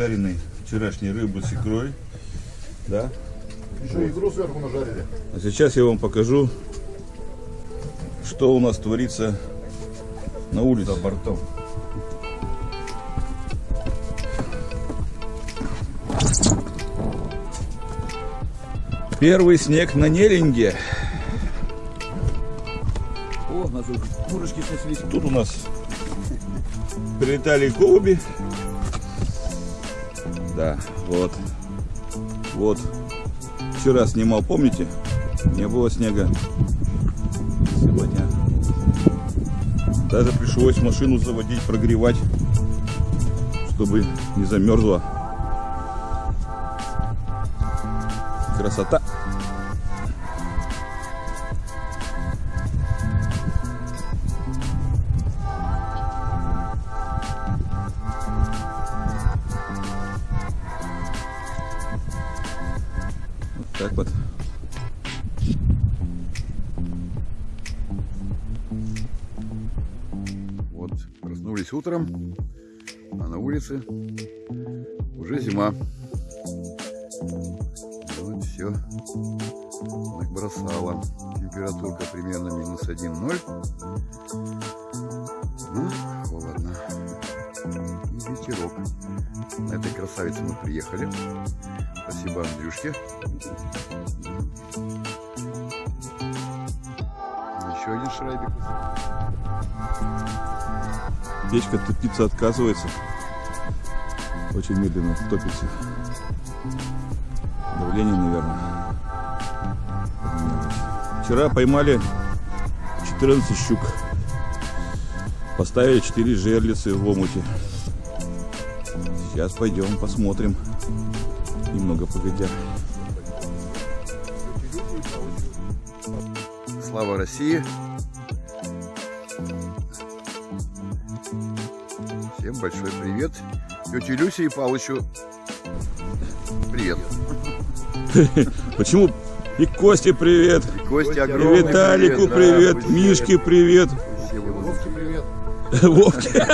жареной вчерашней рыбы с икрой. Да? Еще икру сверху нажарили. А сейчас я вам покажу, что у нас творится на улице. За бортом. Первый снег на Нелинге. О, курочки. Тут у нас прилетали голуби. Да, вот. Вот. Вчера снимал, помните? Не было снега. Сегодня. Даже пришлось машину заводить, прогревать, чтобы не замерзла. Красота. Так вот. Вот, проснулись утром, а на улице уже зима. Вот все набросало. Температурка примерно минус 1-0. Ну, холодно. И ветерок. На этой красавице мы приехали. Спасибо Андрюшке. Еще один шрайбик. Печка топиться отказывается. Очень медленно топится. Давление, наверное. Вчера поймали 14 щук. Поставили 4 жерлицы в омуте. Сейчас пойдем посмотрим. Немного погодя. Слава России! Всем большой привет. Тете Люсе и Палычу привет. Почему? И Косте привет. И Косте И огромный Виталику да, привет. пусть Мишке привет. Вовке привет. Вовке.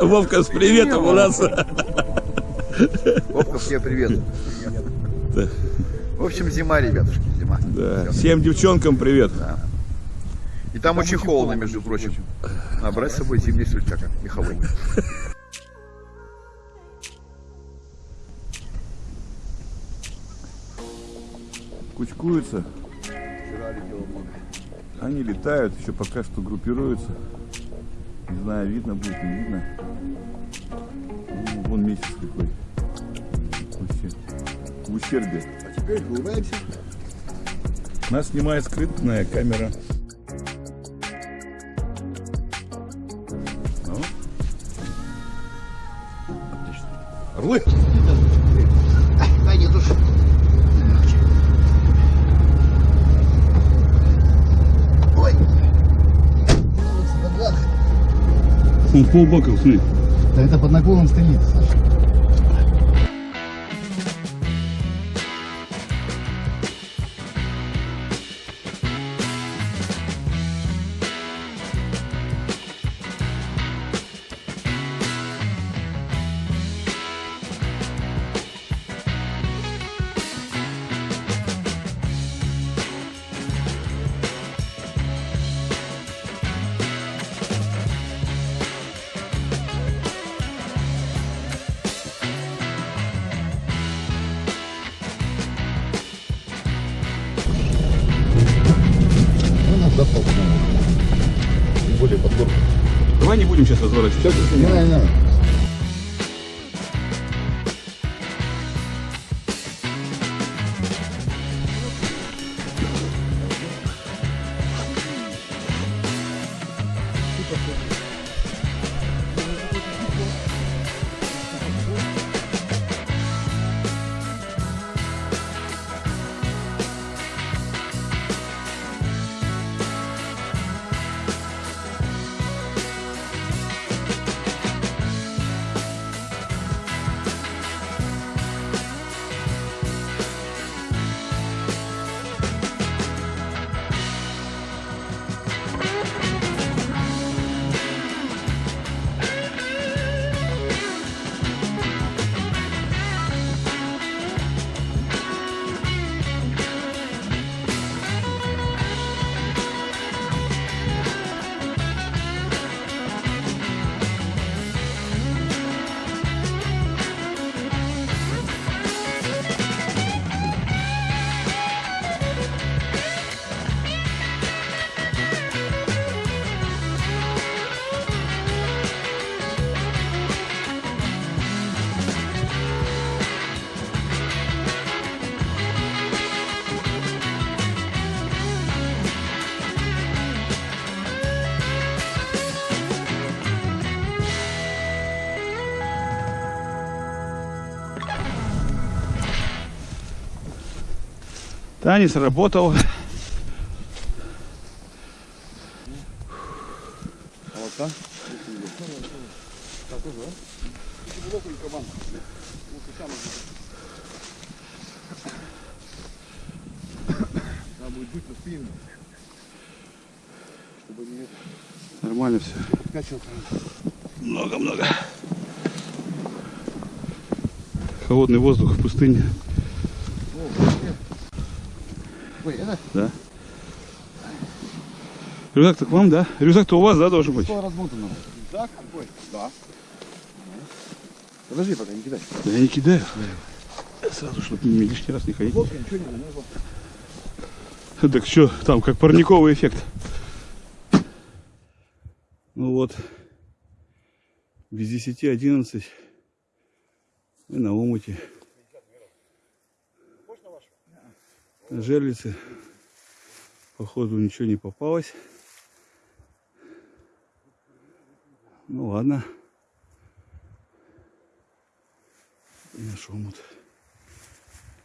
Вовка с приветом у нас. Вовка, все привет. Да. В общем, зима, ребятушки, зима. Да. Всем девчонкам привет. И там очень холодно, между прочим. Надо брать с собой зимний сюртяк меховой. Кучкуются. Они летают, еще пока что группируются. Не знаю, видно будет, не видно. Ну, вон месяц какой. В ущербе. А теперь улыбаемся. Нас снимает скрытная камера. Ну. Отлично. Орлы! Дай не души. Ой. Он полбака, смотри. Да это под наклоном стоит, Саша. Будем сейчас разворачивать. Не надо, не Танец работал. Нормально все. Много-много. Холодный воздух в пустыне. Ой, это Да. Рюкзак-то к вам, да? Рюкзак-то у вас, да, должен быть? что размотано? Так, какой? Да. Подожди, пока не кидай. Да я не кидаю. Сразу, чтобы лишний раз не ходить. Лодка, ничего не замерзло. Так что, там как парниковый эффект. Ну вот, без 10-11 мы на омуте. На жерлице, походу, ничего не попалось. Ну ладно. И наш омут.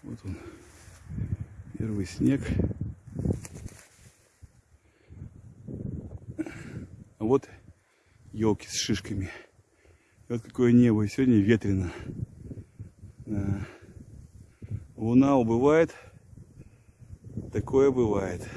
Вот он. Первый снег. А вот елки с шишками. Вот какое небо. И сегодня ветрено. Луна убывает. Такое бывает.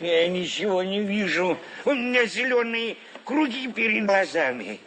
Я ничего не вижу. У меня зеленые круги перед глазами.